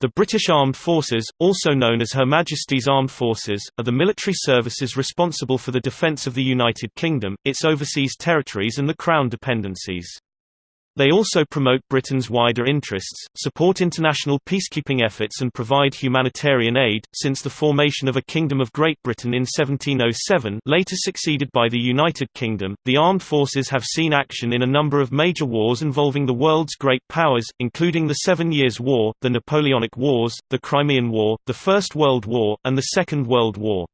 The British Armed Forces, also known as Her Majesty's Armed Forces, are the military services responsible for the defence of the United Kingdom, its overseas territories and the Crown dependencies. They also promote Britain's wider interests, support international peacekeeping efforts and provide humanitarian aid. Since the formation of a Kingdom of Great Britain in 1707 later succeeded by the United Kingdom, the armed forces have seen action in a number of major wars involving the world's great powers, including the Seven Years' War, the Napoleonic Wars, the Crimean War, the First World War, and the Second World War.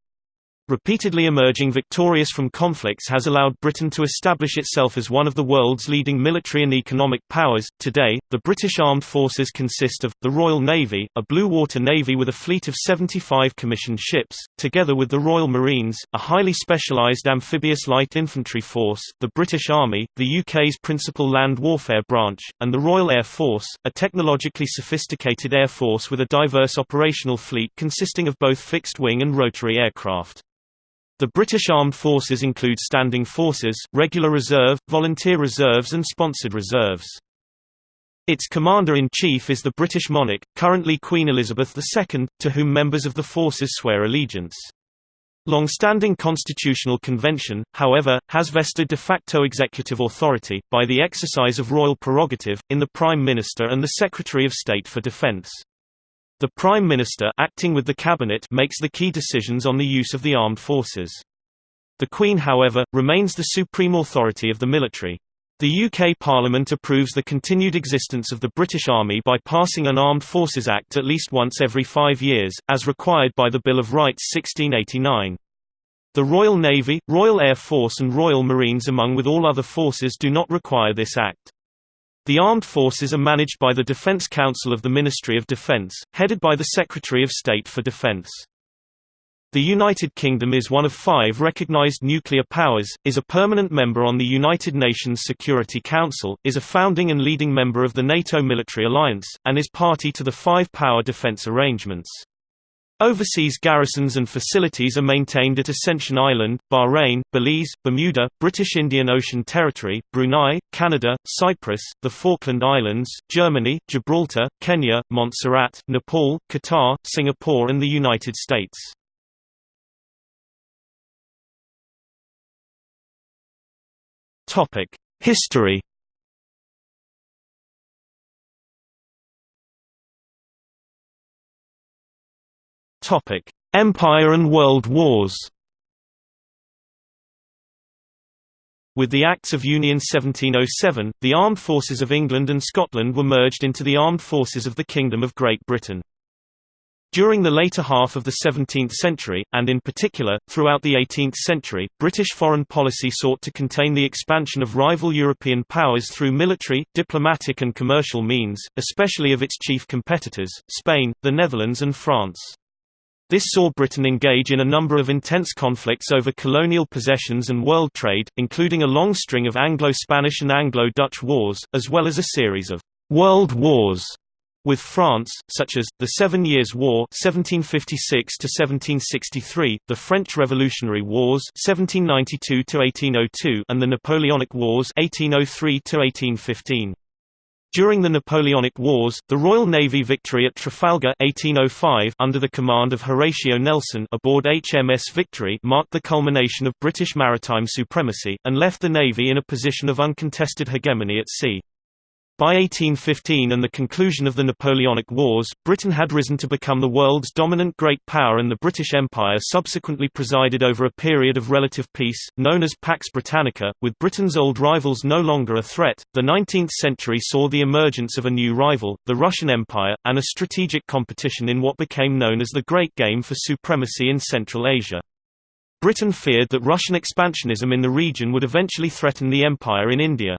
Repeatedly emerging victorious from conflicts has allowed Britain to establish itself as one of the world's leading military and economic powers. Today, the British Armed Forces consist of the Royal Navy, a blue water navy with a fleet of 75 commissioned ships, together with the Royal Marines, a highly specialised amphibious light infantry force, the British Army, the UK's principal land warfare branch, and the Royal Air Force, a technologically sophisticated air force with a diverse operational fleet consisting of both fixed-wing and rotary aircraft. The British Armed Forces include standing forces, regular reserve, volunteer reserves and sponsored reserves. Its commander-in-chief is the British monarch, currently Queen Elizabeth II, to whom members of the forces swear allegiance. Long-standing constitutional convention, however, has vested de facto executive authority, by the exercise of royal prerogative, in the Prime Minister and the Secretary of State for Defence. The Prime Minister acting with the Cabinet makes the key decisions on the use of the armed forces. The Queen however, remains the supreme authority of the military. The UK Parliament approves the continued existence of the British Army by passing an Armed Forces Act at least once every five years, as required by the Bill of Rights 1689. The Royal Navy, Royal Air Force and Royal Marines among with all other forces do not require this act. The armed forces are managed by the Defense Council of the Ministry of Defense, headed by the Secretary of State for Defense. The United Kingdom is one of five recognized nuclear powers, is a permanent member on the United Nations Security Council, is a founding and leading member of the NATO military alliance, and is party to the five-power defense arrangements. Overseas garrisons and facilities are maintained at Ascension Island, Bahrain, Belize, Bermuda, British Indian Ocean Territory, Brunei, Canada, Cyprus, the Falkland Islands, Germany, Gibraltar, Kenya, Montserrat, Nepal, Qatar, Singapore and the United States. History Topic: Empire and World Wars. With the Acts of Union 1707, the armed forces of England and Scotland were merged into the armed forces of the Kingdom of Great Britain. During the later half of the 17th century, and in particular, throughout the 18th century, British foreign policy sought to contain the expansion of rival European powers through military, diplomatic and commercial means, especially of its chief competitors, Spain, the Netherlands and France. This saw Britain engage in a number of intense conflicts over colonial possessions and world trade, including a long string of Anglo-Spanish and Anglo-Dutch wars, as well as a series of «world wars» with France, such as, the Seven Years' War 1756 the French Revolutionary Wars 1792 and the Napoleonic Wars 1803 -1815. During the Napoleonic Wars, the Royal Navy victory at Trafalgar 1805 under the command of Horatio Nelson aboard HMS Victory marked the culmination of British maritime supremacy, and left the Navy in a position of uncontested hegemony at sea. By 1815 and the conclusion of the Napoleonic Wars, Britain had risen to become the world's dominant great power and the British Empire subsequently presided over a period of relative peace, known as Pax Britannica, with Britain's old rivals no longer a threat. The 19th century saw the emergence of a new rival, the Russian Empire, and a strategic competition in what became known as the Great Game for supremacy in Central Asia. Britain feared that Russian expansionism in the region would eventually threaten the empire in India.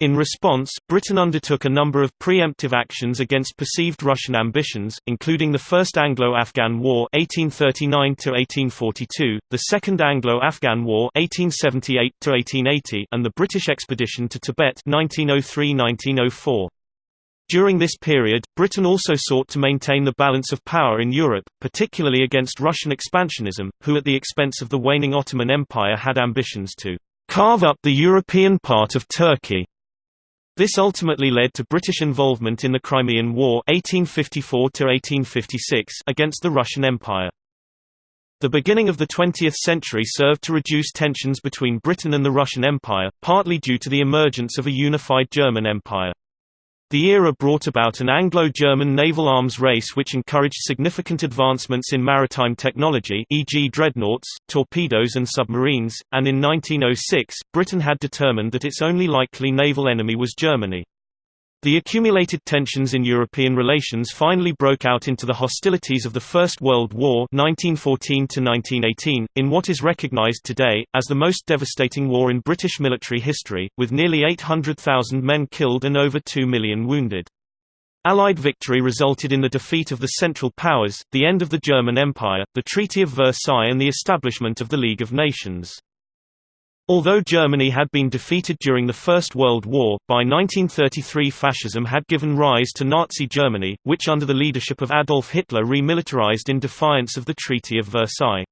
In response, Britain undertook a number of preemptive actions against perceived Russian ambitions, including the First Anglo-Afghan War (1839–1842), the Second Anglo-Afghan War (1878–1880), and the British expedition to Tibet 1903–1904. During this period, Britain also sought to maintain the balance of power in Europe, particularly against Russian expansionism, who at the expense of the waning Ottoman Empire had ambitions to carve up the European part of Turkey. This ultimately led to British involvement in the Crimean War 1854 against the Russian Empire. The beginning of the 20th century served to reduce tensions between Britain and the Russian Empire, partly due to the emergence of a unified German Empire. The era brought about an Anglo-German naval arms race which encouraged significant advancements in maritime technology e.g. dreadnoughts, torpedoes and submarines, and in 1906, Britain had determined that its only likely naval enemy was Germany. The accumulated tensions in European relations finally broke out into the hostilities of the First World War 1914 in what is recognized today, as the most devastating war in British military history, with nearly 800,000 men killed and over 2 million wounded. Allied victory resulted in the defeat of the Central Powers, the end of the German Empire, the Treaty of Versailles and the establishment of the League of Nations. Although Germany had been defeated during the First World War, by 1933 fascism had given rise to Nazi Germany, which under the leadership of Adolf Hitler remilitarized in defiance of the Treaty of Versailles.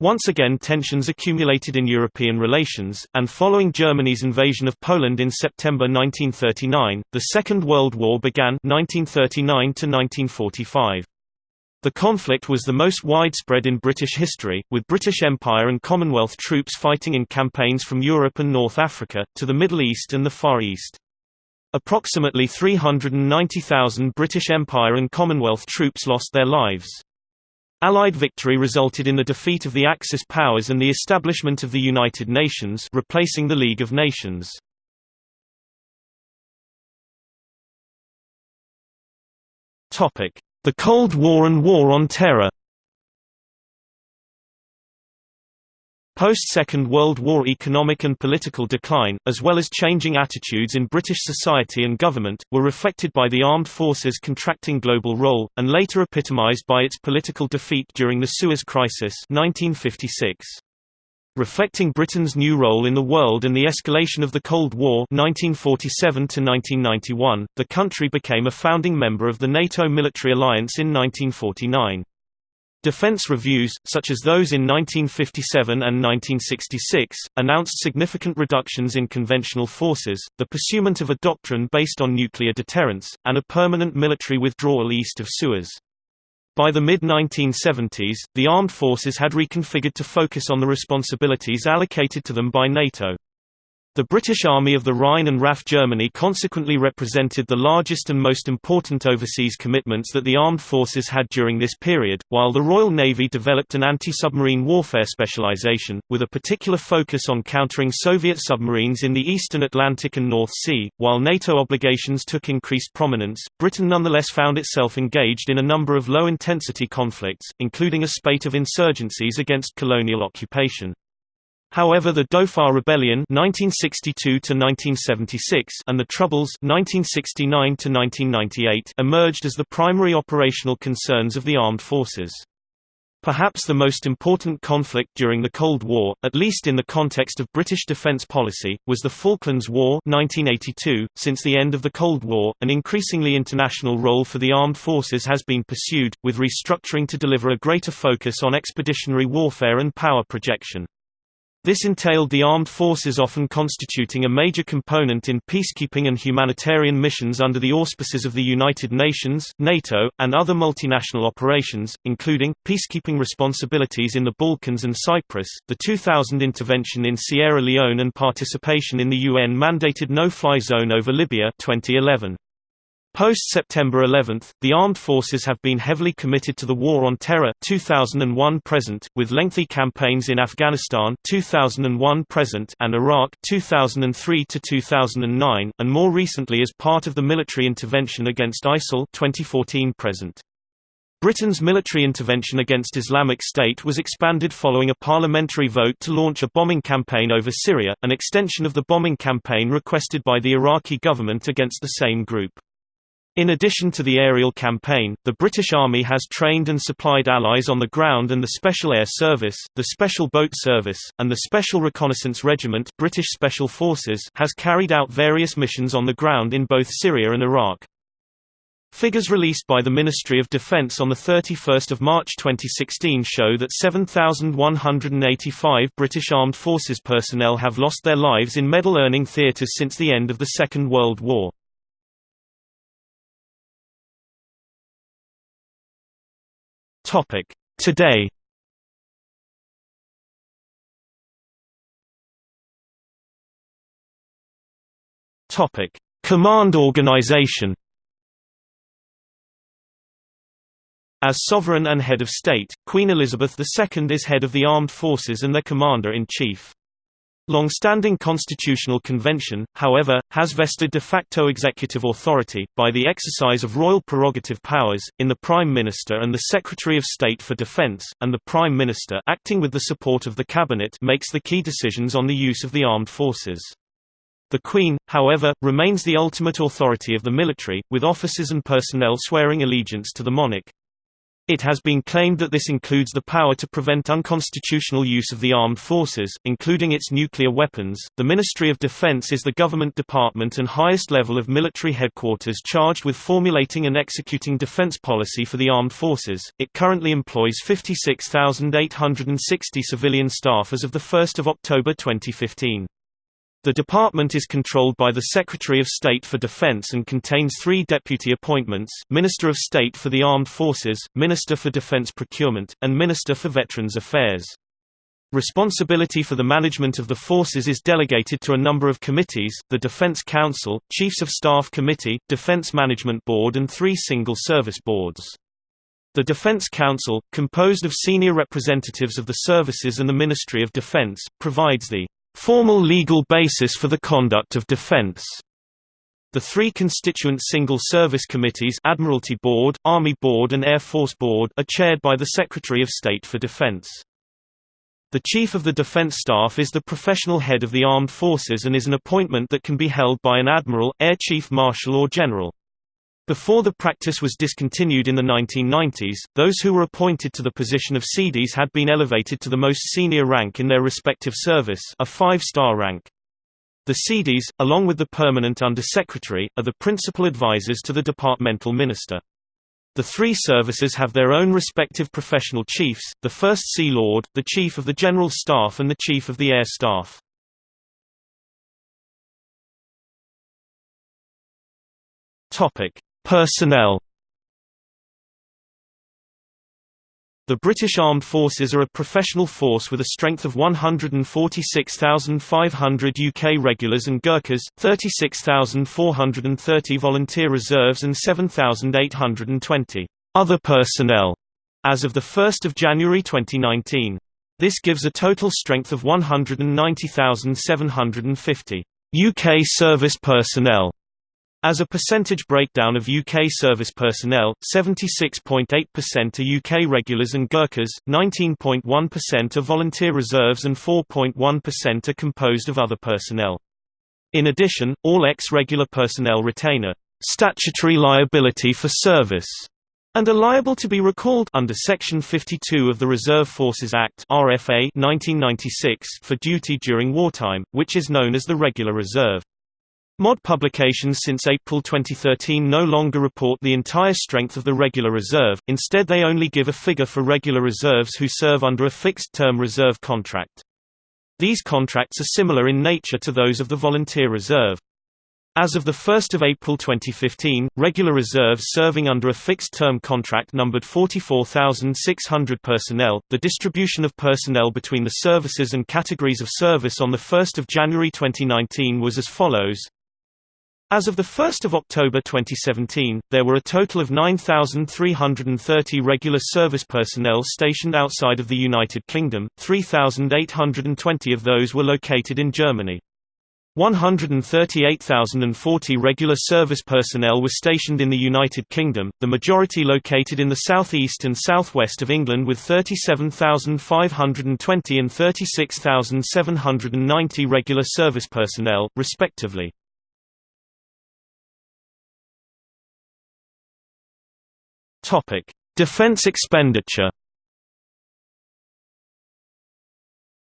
Once again tensions accumulated in European relations, and following Germany's invasion of Poland in September 1939, the Second World War began 1939 1945. The conflict was the most widespread in British history, with British Empire and Commonwealth troops fighting in campaigns from Europe and North Africa, to the Middle East and the Far East. Approximately 390,000 British Empire and Commonwealth troops lost their lives. Allied victory resulted in the defeat of the Axis powers and the establishment of the United Nations replacing the League of Nations. Topic: the Cold War and War on Terror Post-Second World War economic and political decline, as well as changing attitudes in British society and government, were reflected by the armed forces' contracting global role, and later epitomised by its political defeat during the Suez Crisis 1956. Reflecting Britain's new role in the world and the escalation of the Cold War 1947 the country became a founding member of the NATO military alliance in 1949. Defense reviews, such as those in 1957 and 1966, announced significant reductions in conventional forces, the pursuit of a doctrine based on nuclear deterrence, and a permanent military withdrawal east of Suez. By the mid-1970s, the armed forces had reconfigured to focus on the responsibilities allocated to them by NATO. The British Army of the Rhine and RAF Germany consequently represented the largest and most important overseas commitments that the armed forces had during this period, while the Royal Navy developed an anti-submarine warfare specialization, with a particular focus on countering Soviet submarines in the eastern Atlantic and North Sea. While NATO obligations took increased prominence, Britain nonetheless found itself engaged in a number of low-intensity conflicts, including a spate of insurgencies against colonial occupation. However the Dhofar Rebellion 1962 and the Troubles 1969 emerged as the primary operational concerns of the armed forces. Perhaps the most important conflict during the Cold War, at least in the context of British defence policy, was the Falklands War 1982. .Since the end of the Cold War, an increasingly international role for the armed forces has been pursued, with restructuring to deliver a greater focus on expeditionary warfare and power projection. This entailed the armed forces often constituting a major component in peacekeeping and humanitarian missions under the auspices of the United Nations, NATO, and other multinational operations, including, peacekeeping responsibilities in the Balkans and Cyprus, the 2000 intervention in Sierra Leone and participation in the UN-mandated no-fly zone over Libya 2011. Post-September 11, the armed forces have been heavily committed to the War on Terror 2001-present, with lengthy campaigns in Afghanistan 2001-present and Iraq 2003-2009, and more recently as part of the military intervention against ISIL 2014-present. Britain's military intervention against Islamic State was expanded following a parliamentary vote to launch a bombing campaign over Syria, an extension of the bombing campaign requested by the Iraqi government against the same group. In addition to the aerial campaign, the British Army has trained and supplied allies on the ground and the Special Air Service, the Special Boat Service, and the Special Reconnaissance Regiment British Special Forces has carried out various missions on the ground in both Syria and Iraq. Figures released by the Ministry of Defence on 31 March 2016 show that 7,185 British Armed Forces personnel have lost their lives in medal-earning theatres since the end of the Second World War. Today Topic Command organization As sovereign and head of state, Queen Elizabeth II is head of the armed forces and their commander-in-chief. Long-standing constitutional convention, however, has vested de facto executive authority, by the exercise of royal prerogative powers, in the Prime Minister and the Secretary of State for Defence, and the Prime Minister acting with the support of the Cabinet makes the key decisions on the use of the armed forces. The Queen, however, remains the ultimate authority of the military, with officers and personnel swearing allegiance to the monarch. It has been claimed that this includes the power to prevent unconstitutional use of the armed forces, including its nuclear weapons. The Ministry of Defense is the government department and highest level of military headquarters charged with formulating and executing defense policy for the armed forces. It currently employs 56,860 civilian staff as of the 1st of October 2015. The department is controlled by the Secretary of State for Defense and contains three deputy appointments, Minister of State for the Armed Forces, Minister for Defense Procurement, and Minister for Veterans Affairs. Responsibility for the management of the forces is delegated to a number of committees, the Defense Council, Chiefs of Staff Committee, Defense Management Board and three single service boards. The Defense Council, composed of senior representatives of the services and the Ministry of Defense, provides the formal legal basis for the conduct of defense. The three constituent Single Service Committees Admiralty Board, Army Board and Air Force Board are chaired by the Secretary of State for Defense. The Chief of the Defense Staff is the professional head of the armed forces and is an appointment that can be held by an admiral, air chief marshal or general. Before the practice was discontinued in the 1990s, those who were appointed to the position of CDS had been elevated to the most senior rank in their respective service a five-star rank. The CDS, along with the permanent Under-Secretary, are the principal advisors to the departmental minister. The three services have their own respective professional chiefs, the First Sea Lord, the Chief of the General Staff and the Chief of the Air Staff. Topic: Personnel The British Armed Forces are a professional force with a strength of 146,500 UK regulars and Gurkhas, 36,430 volunteer reserves and 7,820 other personnel as of 1 January 2019. This gives a total strength of 190,750 UK service personnel as a percentage breakdown of UK service personnel, 76.8% are UK regulars and Gurkhas, 19.1% are volunteer reserves and 4.1% are composed of other personnel. In addition, all ex-regular personnel retain a statutory liability for service and are liable to be recalled under Section 52 of the Reserve Forces Act RFA 1996 for duty during wartime, which is known as the Regular Reserve. MOD publications since April 2013 no longer report the entire strength of the regular reserve, instead they only give a figure for regular reserves who serve under a fixed-term reserve contract. These contracts are similar in nature to those of the volunteer reserve. As of 1 April 2015, regular reserves serving under a fixed-term contract numbered 44,600 personnel. The distribution of personnel between the services and categories of service on 1 January 2019 was as follows as of 1 October 2017, there were a total of 9,330 regular service personnel stationed outside of the United Kingdom, 3,820 of those were located in Germany. 138,040 regular service personnel were stationed in the United Kingdom, the majority located in the southeast and southwest of England with 37,520 and 36,790 regular service personnel, respectively. Topic: Defense expenditure.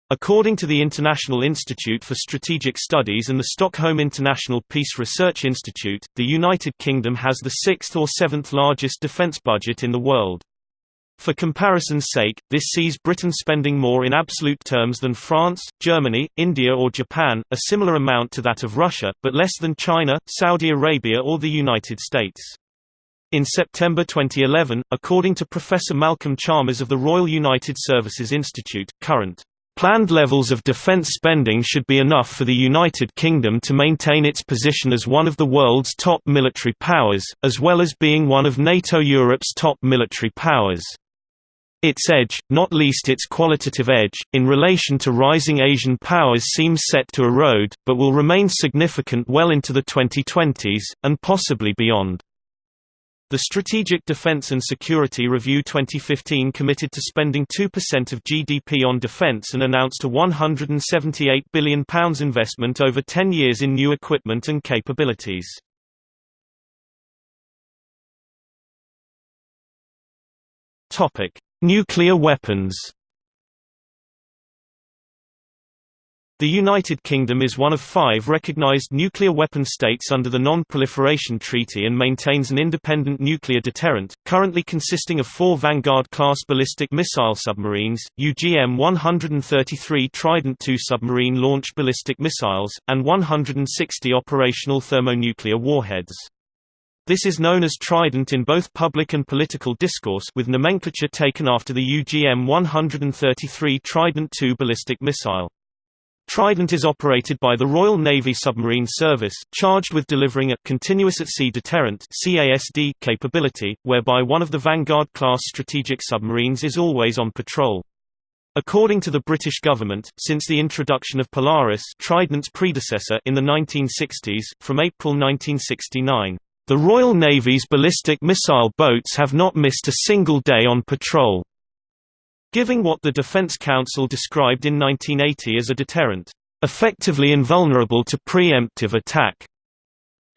According to the International Institute for Strategic Studies and the Stockholm International Peace Research Institute, the United Kingdom has the sixth or seventh largest defence budget in the world. For comparison's sake, this sees Britain spending more in absolute terms than France, Germany, India or Japan, a similar amount to that of Russia, but less than China, Saudi Arabia or the United States. In September 2011, according to Professor Malcolm Chalmers of the Royal United Services Institute, current Planned levels of defence spending should be enough for the United Kingdom to maintain its position as one of the world's top military powers, as well as being one of NATO Europe's top military powers. Its edge, not least its qualitative edge, in relation to rising Asian powers seems set to erode, but will remain significant well into the 2020s, and possibly beyond. The Strategic Defence and Security Review 2015 committed to spending 2% of GDP on defence and announced a £178 billion investment over 10 years in new equipment and capabilities. Nuclear weapons The United Kingdom is one of five recognised nuclear weapon states under the Non-Proliferation Treaty and maintains an independent nuclear deterrent, currently consisting of four Vanguard-class ballistic missile submarines, UGM-133 Trident II submarine-launched ballistic missiles, and 160 operational thermonuclear warheads. This is known as Trident in both public and political discourse with nomenclature taken after the UGM-133 Trident II ballistic missile. Trident is operated by the Royal Navy Submarine Service, charged with delivering a continuous at-sea deterrent (CASD) capability, whereby one of the Vanguard-class strategic submarines is always on patrol. According to the British government, since the introduction of Polaris Trident's predecessor in the 1960s, from April 1969, the Royal Navy's ballistic missile boats have not missed a single day on patrol giving what the Defense Council described in 1980 as a deterrent, effectively invulnerable to preemptive attack.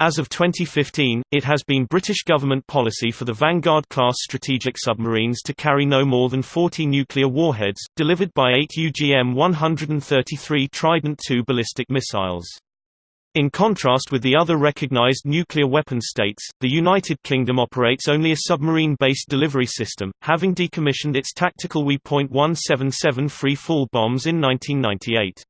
As of 2015, it has been British government policy for the Vanguard-class strategic submarines to carry no more than 40 nuclear warheads, delivered by eight UGM-133 Trident II ballistic missiles. In contrast with the other recognized nuclear weapon states, the United Kingdom operates only a submarine-based delivery system, having decommissioned its tactical WE.177 free-fall bombs in 1998.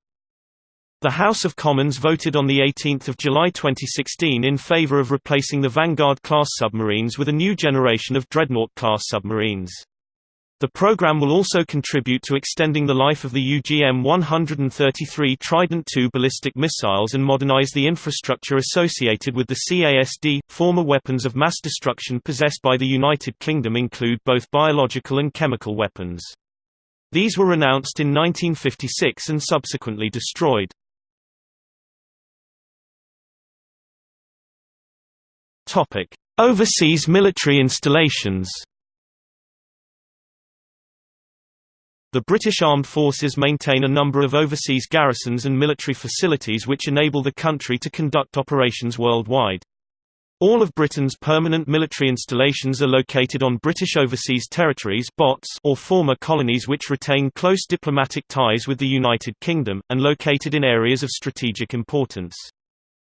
The House of Commons voted on 18 July 2016 in favour of replacing the Vanguard-class submarines with a new generation of Dreadnought-class submarines. The program will also contribute to extending the life of the UGM-133 Trident II ballistic missiles and modernize the infrastructure associated with the CASD. Former weapons of mass destruction possessed by the United Kingdom include both biological and chemical weapons. These were announced in 1956 and subsequently destroyed. Topic: Overseas military installations. The British Armed Forces maintain a number of overseas garrisons and military facilities which enable the country to conduct operations worldwide. All of Britain's permanent military installations are located on British Overseas Territories or former colonies which retain close diplomatic ties with the United Kingdom, and located in areas of strategic importance.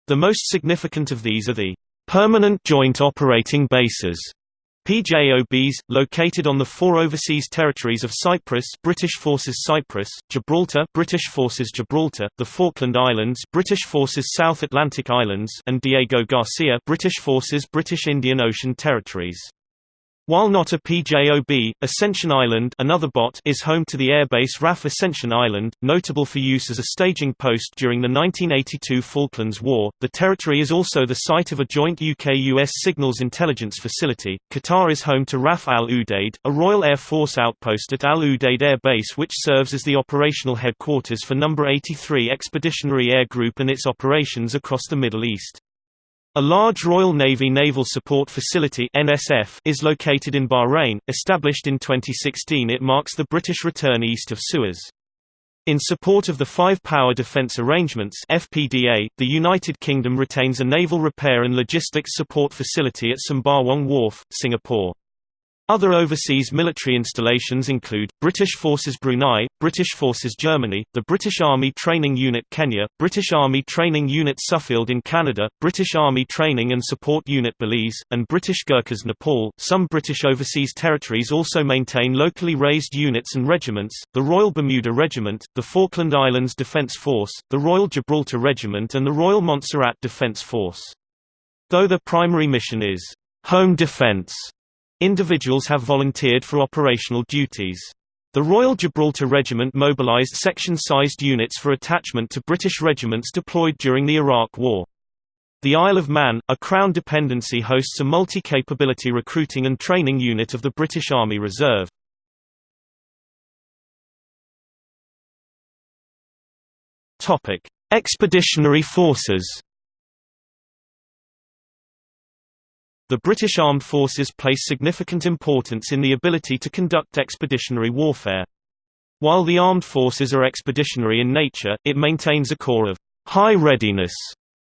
The most significant of these are the Permanent Joint Operating Bases PJOBs, located on the four overseas territories of Cyprus British Forces Cyprus, Gibraltar British Forces Gibraltar, the Falkland Islands British Forces South Atlantic Islands and Diego Garcia British Forces British Indian Ocean Territories. While not a PJOB, Ascension Island another BOT is home to the airbase RAF Ascension Island, notable for use as a staging post during the 1982 Falklands War. The territory is also the site of a joint UK-US signals intelligence facility. Qatar is home to RAF Al Udeid, a Royal Air Force outpost at Al Udeid Air Base which serves as the operational headquarters for No. 83 Expeditionary Air Group and its operations across the Middle East. A large Royal Navy Naval Support Facility (NSF) is located in Bahrain. Established in 2016, it marks the British return east of Suez. In support of the Five Power Defence Arrangements (FPDA), the United Kingdom retains a naval repair and logistics support facility at Sembawang Wharf, Singapore. Other overseas military installations include, British Forces Brunei, British Forces Germany, the British Army Training Unit Kenya, British Army Training Unit Suffield in Canada, British Army Training and Support Unit Belize, and British Gurkhas Nepal. Some British overseas territories also maintain locally raised units and regiments, the Royal Bermuda Regiment, the Falkland Islands Defence Force, the Royal Gibraltar Regiment and the Royal Montserrat Defence Force. Though their primary mission is home defence, Individuals have volunteered for operational duties. The Royal Gibraltar Regiment mobilised section-sized units for attachment to British regiments deployed during the Iraq War. The Isle of Man, a Crown dependency hosts a multi-capability recruiting and training unit of the British Army Reserve. Expeditionary forces The British Armed Forces place significant importance in the ability to conduct expeditionary warfare. While the armed forces are expeditionary in nature, it maintains a core of high readiness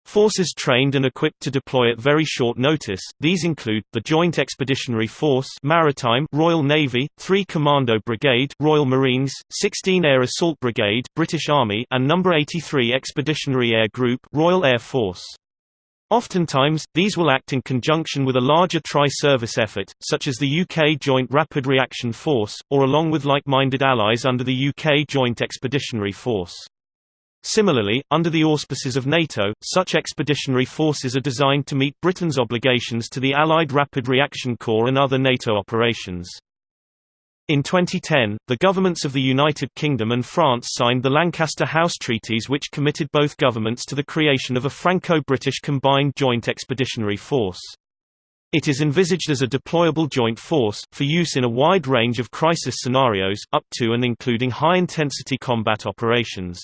Forces trained and equipped to deploy at very short notice, these include, the Joint Expeditionary Force Maritime Royal Navy, 3 Commando Brigade Royal Marines, 16 Air Assault Brigade British Army and No. 83 Expeditionary Air Group Royal Air Force. Oftentimes, these will act in conjunction with a larger tri-service effort, such as the UK Joint Rapid Reaction Force, or along with like-minded allies under the UK Joint Expeditionary Force. Similarly, under the auspices of NATO, such expeditionary forces are designed to meet Britain's obligations to the Allied Rapid Reaction Corps and other NATO operations. In 2010, the governments of the United Kingdom and France signed the Lancaster House Treaties which committed both governments to the creation of a Franco-British combined joint expeditionary force. It is envisaged as a deployable joint force, for use in a wide range of crisis scenarios, up to and including high-intensity combat operations.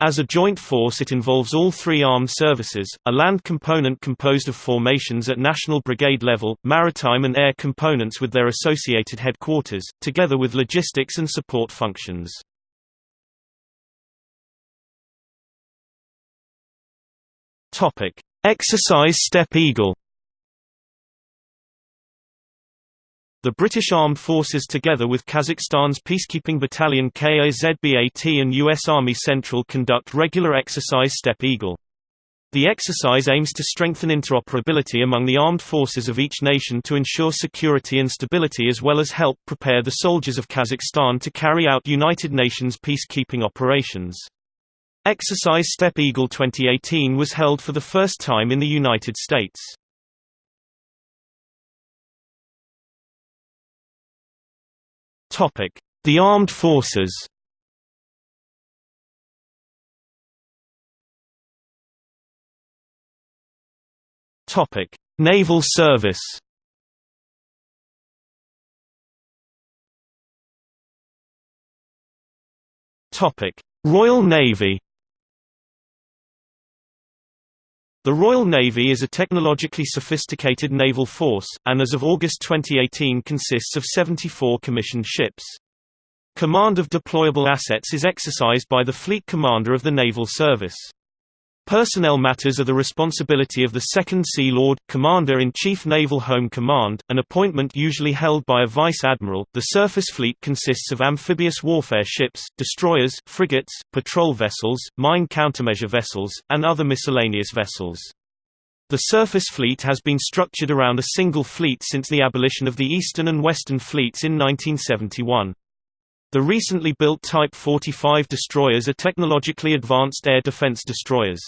As a joint force it involves all three armed services, a land component composed of formations at national brigade level, maritime and air components with their associated headquarters, together with logistics and support functions. Exercise Steppe Eagle The British Armed Forces together with Kazakhstan's peacekeeping battalion KAZBAT and U.S. Army Central conduct regular exercise Steppe Eagle. The exercise aims to strengthen interoperability among the armed forces of each nation to ensure security and stability as well as help prepare the soldiers of Kazakhstan to carry out United Nations peacekeeping operations. Exercise Steppe Eagle 2018 was held for the first time in the United States. The armed forces? Topic: Naval service? Topic: Royal Navy The Royal Navy is a technologically sophisticated naval force, and as of August 2018 consists of 74 commissioned ships. Command of deployable assets is exercised by the Fleet Commander of the Naval Service. Personnel matters are the responsibility of the Second Sea Lord, Commander-in-Chief Naval Home Command, an appointment usually held by a Vice Admiral. The surface fleet consists of amphibious warfare ships, destroyers, frigates, patrol vessels, mine countermeasure vessels, and other miscellaneous vessels. The surface fleet has been structured around a single fleet since the abolition of the Eastern and Western fleets in 1971. The recently built Type 45 destroyers are technologically advanced air defense destroyers.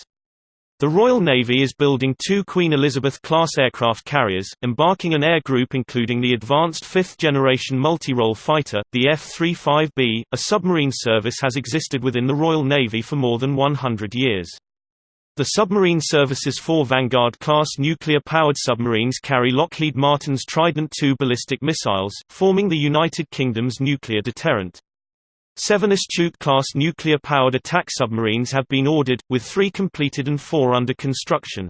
The Royal Navy is building two Queen Elizabeth-class aircraft carriers, embarking an air group including the advanced fifth-generation multi-role fighter, the F-35B. A submarine service has existed within the Royal Navy for more than 100 years. The submarine service's four Vanguard-class nuclear-powered submarines carry Lockheed Martin's Trident II ballistic missiles, forming the United Kingdom's nuclear deterrent. Seven Astute-class nuclear-powered attack submarines have been ordered, with three completed and four under construction.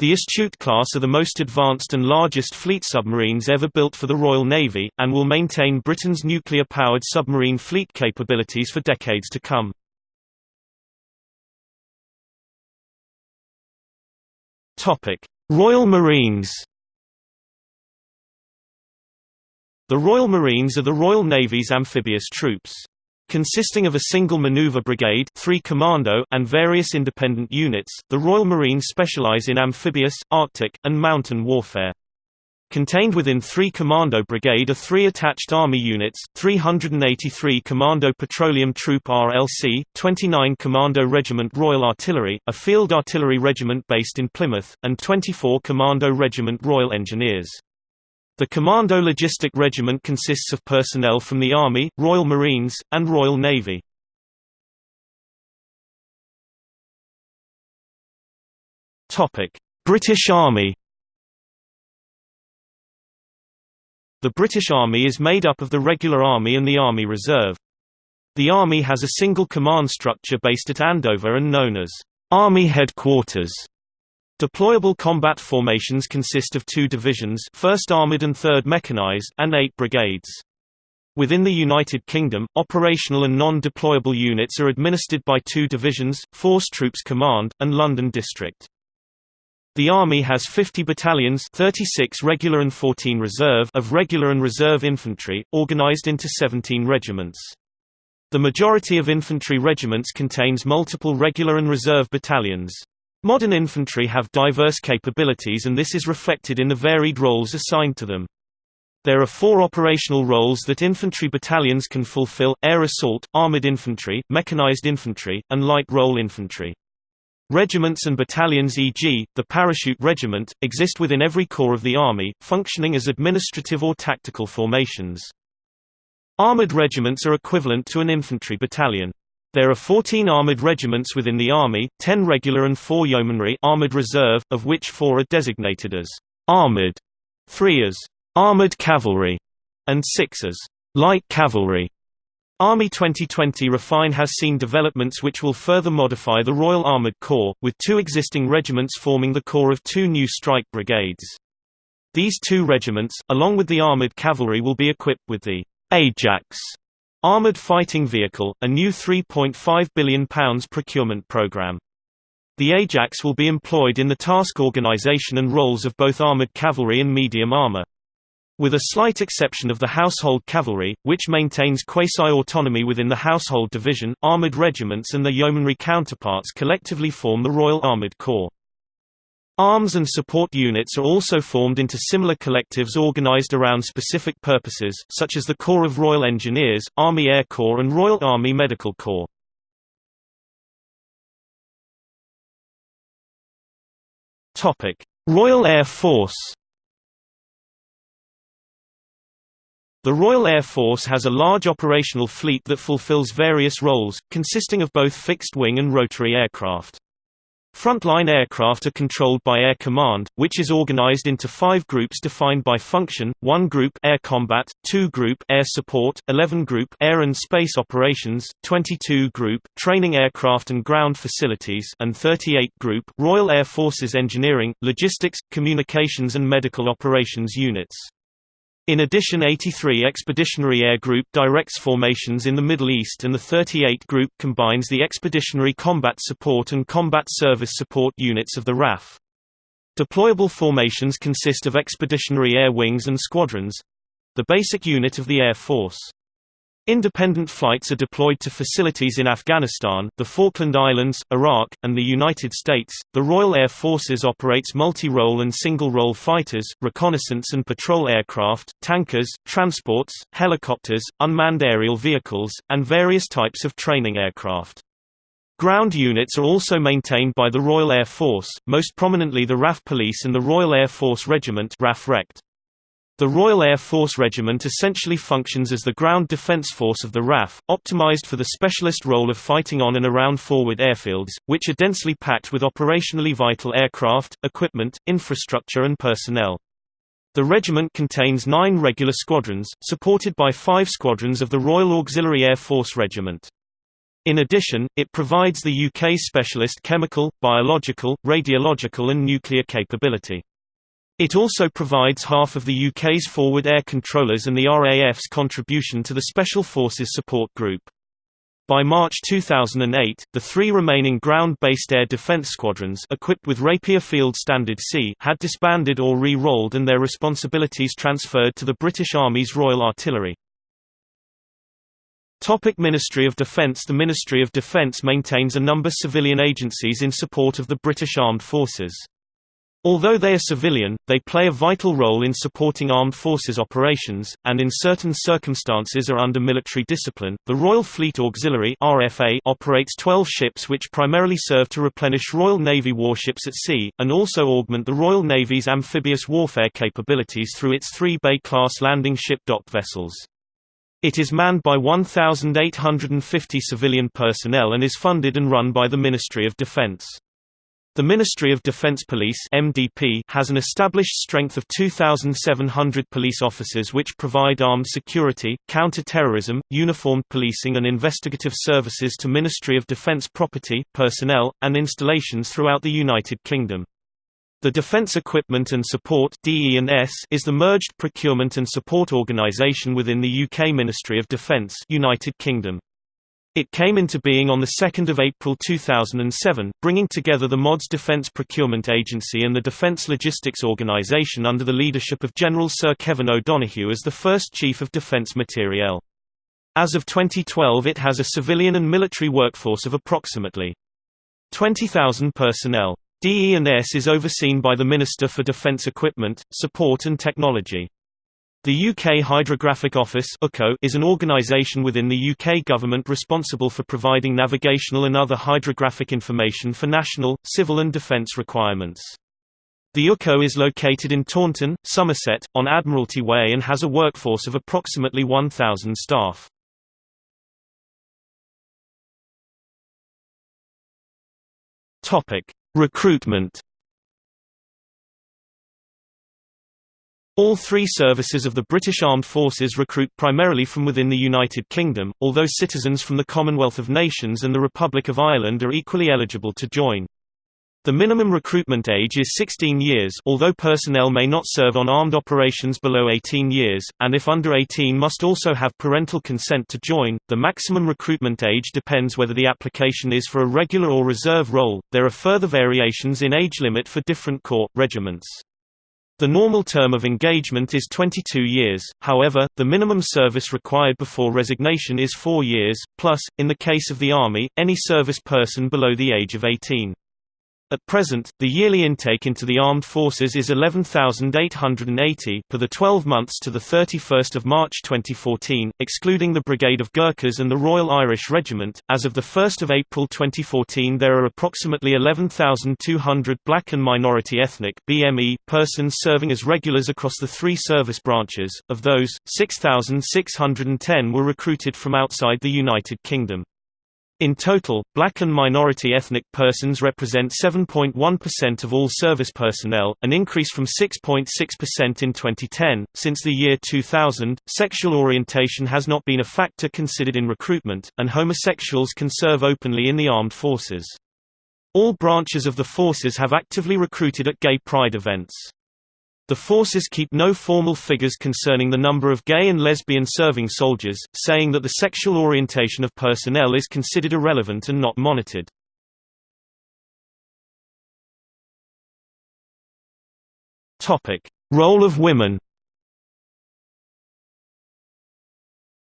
The Astute class are the most advanced and largest fleet submarines ever built for the Royal Navy, and will maintain Britain's nuclear-powered submarine fleet capabilities for decades to come. Royal Marines The Royal Marines are the Royal Navy's amphibious troops. Consisting of a single maneuver brigade 3 commando and various independent units, the Royal Marines specialize in amphibious, arctic, and mountain warfare. Contained within 3 Commando Brigade are three attached Army units, 383 Commando Petroleum Troop RLC, 29 Commando Regiment Royal Artillery, a field artillery regiment based in Plymouth, and 24 Commando Regiment Royal Engineers. The Commando Logistic Regiment consists of personnel from the Army, Royal Marines, and Royal Navy. British Army The British Army is made up of the Regular Army and the Army Reserve. The Army has a single command structure based at Andover and known as Army Headquarters. Deployable combat formations consist of two divisions 1st Armoured and 3rd Mechanized and eight brigades. Within the United Kingdom, operational and non-deployable units are administered by two divisions, Force Troops Command, and London District. The Army has 50 battalions 36 regular and 14 reserve of regular and reserve infantry, organised into 17 regiments. The majority of infantry regiments contains multiple regular and reserve battalions. Modern infantry have diverse capabilities and this is reflected in the varied roles assigned to them. There are four operational roles that infantry battalions can fulfill, air assault, armored infantry, mechanized infantry, and light role infantry. Regiments and battalions e.g., the Parachute Regiment, exist within every corps of the Army, functioning as administrative or tactical formations. Armored regiments are equivalent to an infantry battalion. There are 14 armoured regiments within the Army, 10 regular and 4 yeomanry armoured reserve, of which 4 are designated as «armoured», 3 as «armoured cavalry» and 6 as «light cavalry». Army 2020 Refine has seen developments which will further modify the Royal Armoured Corps, with two existing regiments forming the core of two new strike brigades. These two regiments, along with the armoured cavalry will be equipped with the Ajax Armored Fighting Vehicle, a new £3.5 billion procurement programme. The Ajax will be employed in the task organisation and roles of both armoured cavalry and medium armour. With a slight exception of the Household Cavalry, which maintains quasi-autonomy within the Household Division, armoured regiments and their yeomanry counterparts collectively form the Royal Armoured Corps. Arms and support units are also formed into similar collectives organized around specific purposes, such as the Corps of Royal Engineers, Army Air Corps and Royal Army Medical Corps. Royal Air Force The Royal Air Force has a large operational fleet that fulfills various roles, consisting of both fixed-wing and rotary aircraft. Frontline aircraft are controlled by Air Command, which is organized into five groups defined by function, 1 Group Air Combat, 2 Group Air Support, 11 Group Air and Space Operations, 22 Group Training Aircraft and Ground Facilities and 38 Group Royal Air Forces Engineering, Logistics, Communications and Medical Operations Units. In addition 83 Expeditionary Air Group directs formations in the Middle East and the 38 Group combines the Expeditionary Combat Support and Combat Service Support units of the RAF. Deployable formations consist of Expeditionary Air Wings and Squadrons—the basic unit of the Air Force. Independent flights are deployed to facilities in Afghanistan, the Falkland Islands, Iraq, and the United States. The Royal Air Forces operates multi-role and single-role fighters, reconnaissance and patrol aircraft, tankers, transports, helicopters, unmanned aerial vehicles, and various types of training aircraft. Ground units are also maintained by the Royal Air Force, most prominently the RAF Police and the Royal Air Force Regiment RAF -Rect. The Royal Air Force Regiment essentially functions as the ground defence force of the RAF, optimised for the specialist role of fighting on and around forward airfields, which are densely packed with operationally vital aircraft, equipment, infrastructure and personnel. The regiment contains nine regular squadrons, supported by five squadrons of the Royal Auxiliary Air Force Regiment. In addition, it provides the UK specialist chemical, biological, radiological and nuclear capability. It also provides half of the UK's forward air controllers and the RAF's contribution to the Special Forces Support Group. By March 2008, the three remaining ground-based air defense squadrons equipped with Rapier Field Standard C had disbanded or re-rolled and their responsibilities transferred to the British Army's Royal Artillery. Topic Ministry of Defence The Ministry of Defence maintains a number of civilian agencies in support of the British Armed Forces. Although they are civilian, they play a vital role in supporting armed forces operations, and in certain circumstances are under military discipline. The Royal Fleet Auxiliary (RFA) operates 12 ships which primarily serve to replenish Royal Navy warships at sea, and also augment the Royal Navy's amphibious warfare capabilities through its three Bay-class landing ship docked vessels. It is manned by 1,850 civilian personnel and is funded and run by the Ministry of Defence. The Ministry of Defence Police (MDP) has an established strength of 2700 police officers which provide armed security, counter-terrorism, uniformed policing and investigative services to Ministry of Defence property, personnel, and installations throughout the United Kingdom. The Defence Equipment and Support is the merged procurement and support organisation within the UK Ministry of Defence United Kingdom. It came into being on 2 April 2007, bringing together the MoD's Defence Procurement Agency and the Defence Logistics Organisation under the leadership of General Sir Kevin O'Donoghue as the first Chief of Defence Materiel. As of 2012 it has a civilian and military workforce of approximately 20,000 personnel. DE&S is overseen by the Minister for Defence Equipment, Support and Technology. The UK Hydrographic Office is an organisation within the UK government responsible for providing navigational and other hydrographic information for national, civil and defence requirements. The UKO is located in Taunton, Somerset, on Admiralty Way and has a workforce of approximately 1,000 staff. Recruitment All three services of the British Armed Forces recruit primarily from within the United Kingdom, although citizens from the Commonwealth of Nations and the Republic of Ireland are equally eligible to join. The minimum recruitment age is 16 years although personnel may not serve on armed operations below 18 years, and if under 18 must also have parental consent to join. The maximum recruitment age depends whether the application is for a regular or reserve role. There are further variations in age limit for different corps, regiments. The normal term of engagement is 22 years, however, the minimum service required before resignation is four years, plus, in the case of the Army, any service person below the age of 18. At present, the yearly intake into the armed forces is 11,880 for the 12 months to 31 March 2014, excluding the Brigade of Gurkhas and the Royal Irish Regiment. As of 1 April 2014 there are approximately 11,200 black and minority ethnic BME persons serving as regulars across the three service branches, of those, 6,610 were recruited from outside the United Kingdom. In total, black and minority ethnic persons represent 7.1% of all service personnel, an increase from 6.6% .6 in 2010. Since the year 2000, sexual orientation has not been a factor considered in recruitment, and homosexuals can serve openly in the armed forces. All branches of the forces have actively recruited at gay pride events. The forces keep no formal figures concerning the number of gay and lesbian serving soldiers, saying that the sexual orientation of personnel is considered irrelevant and not monitored. Role of women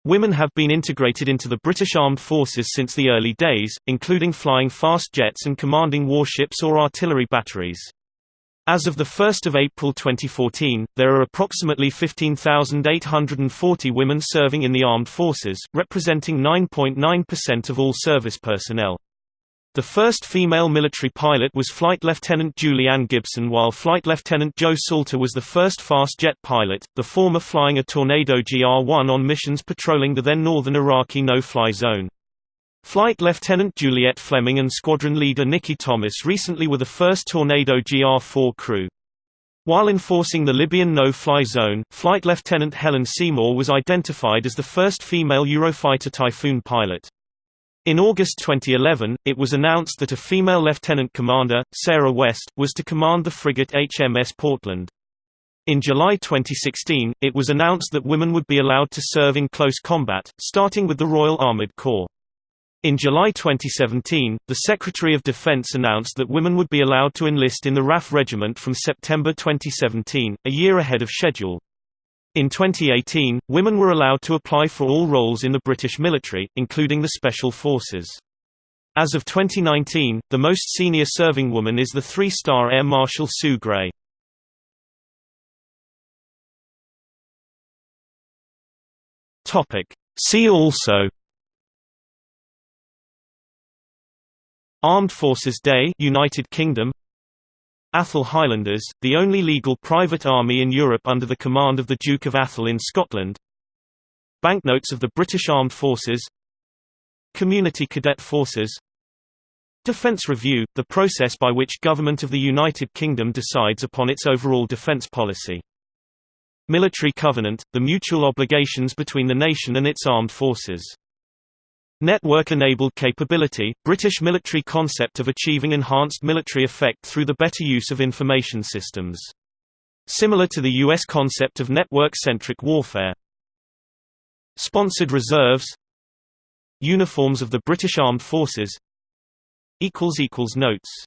Women have been integrated into the British Armed Forces since the early days, including flying fast jets and commanding warships or artillery batteries. As of 1 April 2014, there are approximately 15,840 women serving in the armed forces, representing 9.9% of all service personnel. The first female military pilot was Flight Lieutenant Julie Ann Gibson while Flight Lieutenant Joe Salter was the first fast jet pilot, the former flying a Tornado GR-1 on missions patrolling the then northern Iraqi no-fly zone. Flight Lieutenant Juliet Fleming and Squadron Leader Nikki Thomas recently were the first Tornado GR-4 crew. While enforcing the Libyan no-fly zone, Flight Lieutenant Helen Seymour was identified as the first female Eurofighter Typhoon pilot. In August 2011, it was announced that a female lieutenant commander, Sarah West, was to command the frigate HMS Portland. In July 2016, it was announced that women would be allowed to serve in close combat, starting with the Royal Armoured Corps. In July 2017, the Secretary of Defense announced that women would be allowed to enlist in the RAF Regiment from September 2017, a year ahead of schedule. In 2018, women were allowed to apply for all roles in the British military, including the Special Forces. As of 2019, the most senior serving woman is the three-star Air Marshal Sue Gray. See also Armed Forces Day United Kingdom. Atholl Highlanders, the only legal private army in Europe under the command of the Duke of Atholl in Scotland. Banknotes of the British Armed Forces. Community Cadet Forces. Defence Review – the process by which Government of the United Kingdom decides upon its overall defence policy. Military Covenant – the mutual obligations between the nation and its armed forces Network-enabled capability – British military concept of achieving enhanced military effect through the better use of information systems. Similar to the U.S. concept of network-centric warfare. Sponsored reserves Uniforms of the British Armed Forces Notes